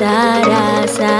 तारा सा